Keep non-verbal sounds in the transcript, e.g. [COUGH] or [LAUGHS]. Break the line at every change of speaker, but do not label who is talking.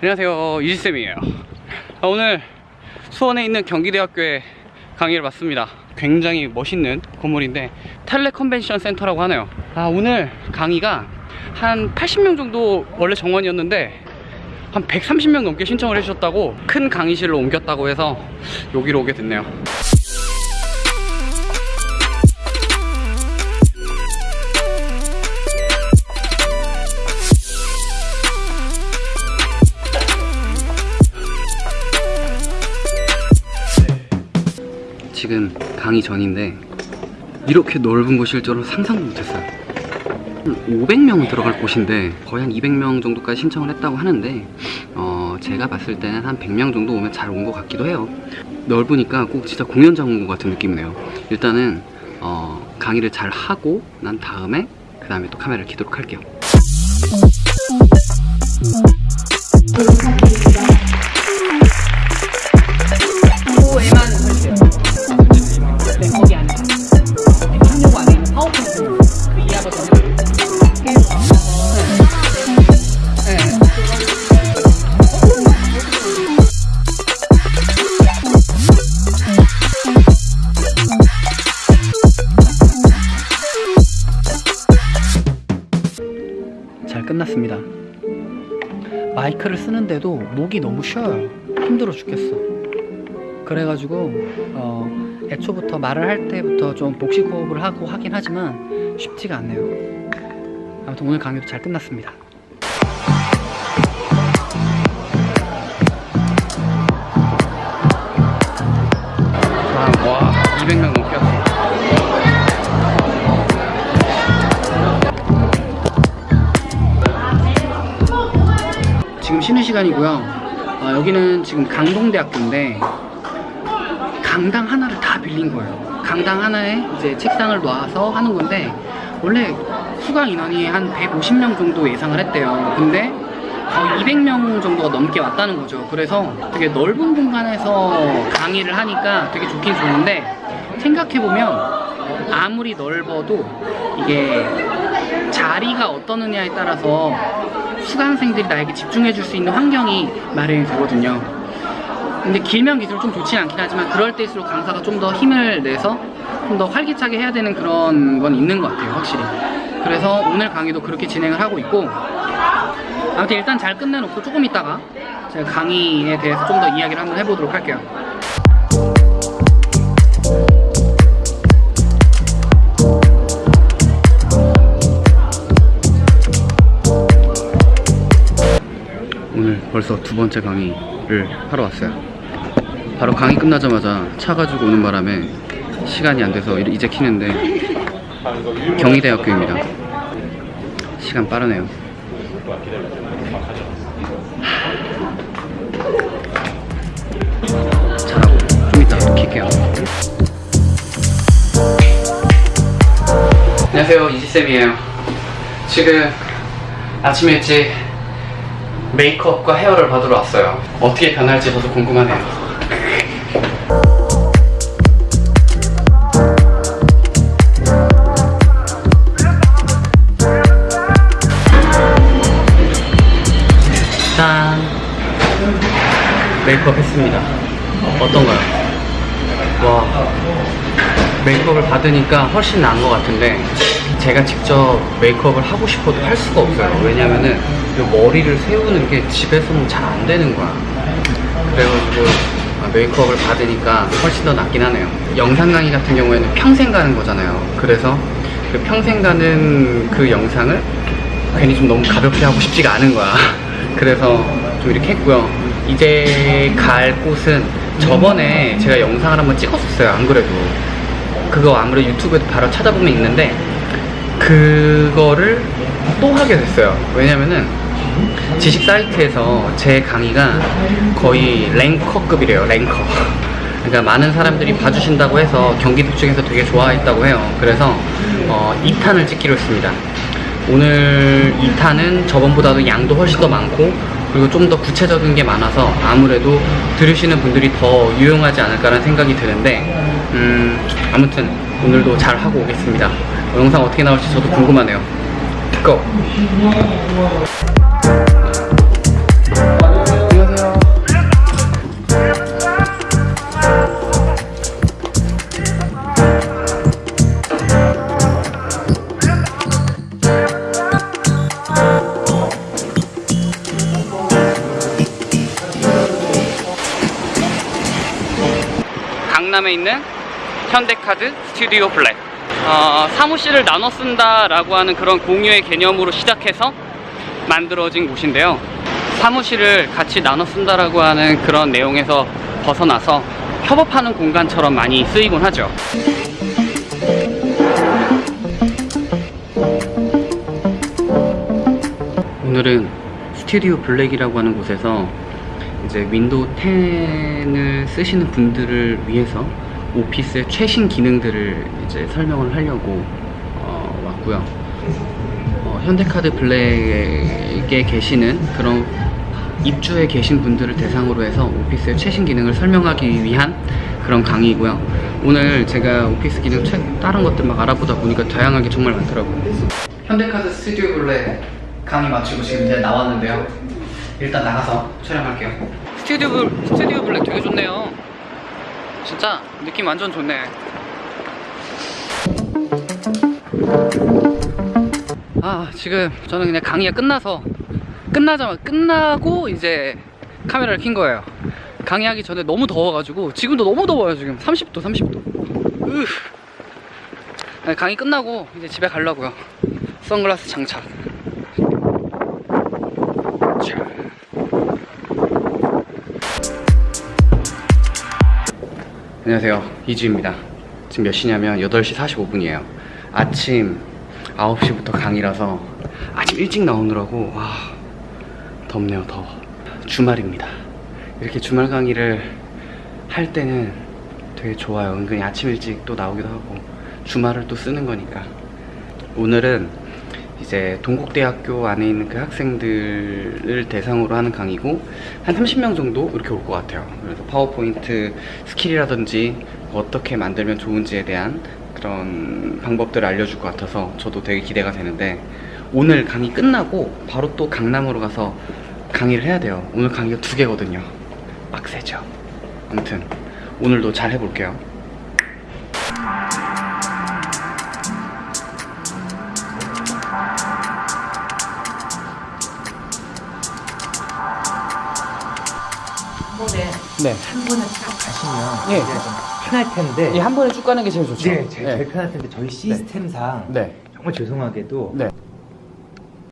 안녕하세요. 이지쌤이에요. 아, 오늘 수원에 있는 경기대학교에 강의를 받습니다. 굉장히 멋있는 건물인데 텔레 컨벤션 센터라고 하네요. 아 오늘 강의가 한 80명 정도 원래 정원이었는데 한 130명 넘게 신청을 해주셨다고 큰 강의실로 옮겼다고 해서 여기로 오게 됐네요 지금 강의 전인데 이렇게 넓은 곳일 줄은 상상도 못했어요. 500명 들어갈 곳인데 거의 한 200명 정도까지 신청을 했다고 하는데 어, 제가 봤을 때는 한 100명 정도 오면 잘 온 것 같기도 해요. 넓으니까 꼭 진짜 공연장 온 것 같은 느낌이네요. 일단은 어, 강의를 잘 하고 난 다음에 그 다음에 또 카메라를 켜도록 할게요 쓰는데도 목이 너무 쉬어요. 힘들어 죽겠어. 그래가지고 어, 애초부터 말을 할 때부터 좀 복식 호흡을 하고 하긴 하지만 쉽지가 않네요. 아무튼 오늘 강의도 잘 끝났습니다 시간이고요. 어, 여기는 지금 강동대학교인데 강당 하나를 다 빌린 거예요. 강당 하나에 이제 책상을 놔서 하는 건데 원래 수강 인원이 한 150명 정도 예상을 했대요. 근데 거의 200명 정도가 넘게 왔다는 거죠. 그래서 되게 넓은 공간에서 강의를 하니까 되게 좋긴 좋은데 생각해보면 아무리 넓어도 이게 자리가 어떠느냐에 따라서 수강생들이 나에게 집중해 줄 수 있는 환경이 마련이 되거든요. 근데 길면 길수록 좀 좋진 않긴 하지만 그럴 때일수록 강사가 좀 더 힘을 내서 좀 더 활기차게 해야 되는 그런 건 있는 것 같아요, 확실히. 그래서 오늘 강의도 그렇게 진행을 하고 있고 아무튼 일단 잘 끝내놓고 조금 있다가 제가 강의에 대해서 좀 더 이야기를 한번 해보도록 할게요. 벌써 두 번째 강의를 하러 왔어요. 바로 강의 끝나자마자 차 가지고 오는 바람에 시간이 안 돼서 이제 키는데 경희대학교입니다. 시간 빠르네요. 잘하고 좀 이따 또 킬게요. 안녕하세요 이지쌤이에요. 지금 아침 일찍 메이크업과 헤어를 받으러 왔어요. 어떻게 변할지 저도 궁금하네요. 짠! 메이크업 했습니다. 어떤가요? 와, 메이크업을 받으니까 훨씬 나은 것 같은데 제가 직접 메이크업을 하고 싶어도 할 수가 없어요. 왜냐면은 이 머리를 세우는 게 집에서는 잘 안 되는 거야. 그래가지고 아, 메이크업을 받으니까 훨씬 더 낫긴 하네요. 영상 강의 같은 경우에는 평생 가는 거잖아요. 그래서 그 평생 가는 그 영상을 괜히 좀 너무 가볍게 하고 싶지가 않은 거야. [LAUGHS] 그래서 좀 이렇게 했고요. 이제 갈 곳은 저번에 제가 영상을 한번 찍었었어요. 안 그래도. 그거 아무래도 유튜브에도 바로 찾아보면 있는데 그거를 또 하게 됐어요. 왜냐면은 지식 사이트에서 제 강의가 거의 랭커급이래요. 랭커. [LAUGHS] 그러니까 많은 사람들이 봐주신다고 해서 경기도 쪽에서 되게 좋아했다고 해요. 그래서 어, 2탄을 찍기로 했습니다. 오늘 2탄은 저번보다도 양도 훨씬 더 많고 그리고 좀 더 구체적인 게 많아서 아무래도 들으시는 분들이 더 유용하지 않을까라는 생각이 드는데 음, 아무튼 오늘도 잘 하고 오겠습니다 영상 어떻게 나올지 저도 궁금하네요 고! 강남에 있는 현대카드 스튜디오 블랙. 어, 사무실을 나눠 쓴다라고 하는 그런 공유의 개념으로 시작해서 만들어진 곳인데요. 사무실을 같이 나눠 쓴다라고 하는 그런 내용에서 벗어나서 협업하는 공간처럼 많이 쓰이곤 하죠. 오늘은 스튜디오 블랙이라고 하는 곳에서 이제 윈도우 10을 쓰시는 분들을 위해서 오피스의 최신 기능들을 이제 설명을 하려고 어, 왔고요. 어, 현대카드 블랙에 계시는 그런 입주에 계신 분들을 대상으로 해서 오피스의 최신 기능을 설명하기 위한 그런 강의이고요. 오늘 제가 오피스 기능 최, 다른 것들 막 알아보다 보니까 다양한 게 정말 많더라고요. 현대카드 스튜디오 블랙 강의 마치고 지금 이제 나왔는데요. 일단 나가서 촬영할게요. 스튜디오 블, 스튜디오 블랙 되게 좋네요. 진짜 느낌 완전 좋네. 아 지금 저는 그냥 강의가 끝나서 끝나자마자 끝나고 이제 카메라를 킨 거예요. 강의하기 전에 너무 더워가지고 지금도 너무 더워요 지금 30도 30도. 으. 네, 강의 끝나고 이제 집에 가려고요. 선글라스 장착. 안녕하세요. 이주입니다. 지금 몇 시냐면 8시 45분이에요. 아침 9시부터 강의라서 아침 일찍 나오느라고 와 덥네요 더워. 주말입니다. 이렇게 주말 강의를 할 때는 되게 좋아요. 은근히 아침 일찍 또 나오기도 하고 주말을 또 쓰는 거니까. 오늘은 이제 동국대학교 안에 있는 그 학생들을 대상으로 하는 강의고 한 30명 정도 이렇게 올 것 같아요. 그래서 파워포인트 스킬이라든지 어떻게 만들면 좋은지에 대한 그런 방법들을 알려줄 것 같아서 저도 되게 기대가 되는데 오늘 강의 끝나고 바로 또 강남으로 가서 강의를 해야 돼요. 오늘 강의가 두 개거든요. 빡세죠. 아무튼 오늘도 잘 해볼게요
번에
네.
한 번에 딱 가시면
예.
좀 편할 텐데
예, 한 번에 쭉 가는 게 제일 좋죠
네, 제일, 제일 편할 텐데 저희 시스템상
네.
정말 죄송하게도
네.